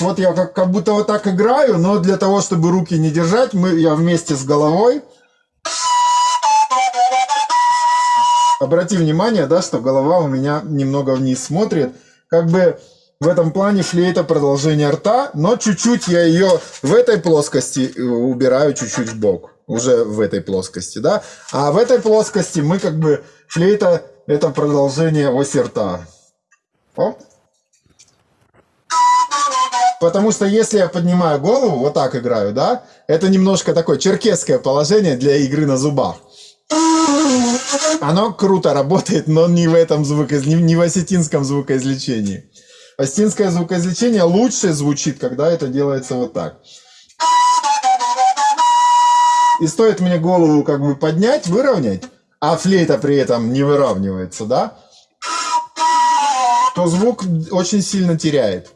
Вот я как, как будто вот так играю, но для того, чтобы руки не держать, мы, я вместе с головой. Обрати внимание, да, что голова у меня немного вниз смотрит. Как бы в этом плане флейта продолжение рта, но чуть-чуть я ее в этой плоскости э, убираю чуть-чуть в бок. Уже в этой плоскости, да. А в этой плоскости мы как бы флейта это продолжение оси рта. Оп. Потому что если я поднимаю голову, вот так играю, да, это немножко такое черкесское положение для игры на зубах. Оно круто работает, но не в этом звукоиз... не в осетинском звукоизвлечении. Осетинское звукоизвлечение лучше звучит, когда это делается вот так. И стоит мне голову как бы поднять, выровнять, а флейта при этом не выравнивается, да, то звук очень сильно теряет.